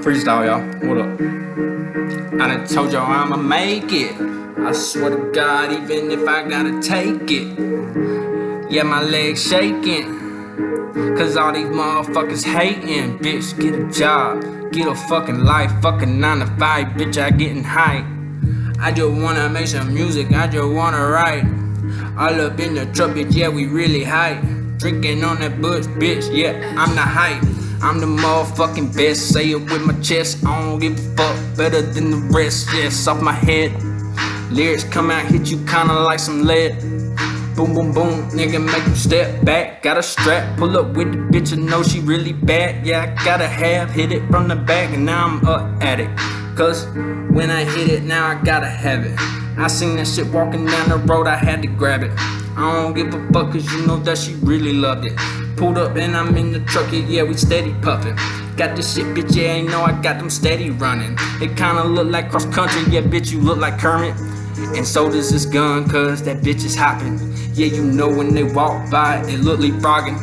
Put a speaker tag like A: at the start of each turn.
A: Freestyle, y'all. What up? I told y'all I'ma make it. I swear to God, even if I gotta take it. Yeah, my legs shaking. Cause all these motherfuckers hating. Bitch, get a job. Get a fucking life. Fucking 9 to 5. Bitch, I getting hype. I just wanna make some music. I just wanna write. All up in the bitch. Yeah, we really hype. Drinking on that bush, bitch. Yeah, I'm the hype. I'm the motherfucking best, say it with my chest. I don't give a fuck, better than the rest. Yes, off my head. Lyrics come out, hit you kinda like some lead. Boom, boom, boom, nigga, make you step back. Got a strap, pull up with the bitch, I know she really bad. Yeah, I gotta have, hit it from the back, and now I'm up at it. Cause when I hit it, now I gotta have it. I seen that shit walking down the road, I had to grab it. I don't give a fuck, cause you know that she really loved it. Pulled up and I'm in the truck, yeah, we steady puffin'. Got this shit, bitch, yeah, ain't know I got them steady running. It kinda look like cross country, yeah, bitch, you look like Kermit. And so does this gun, cause that bitch is hopping. Yeah, you know when they walk by, it look like frogging.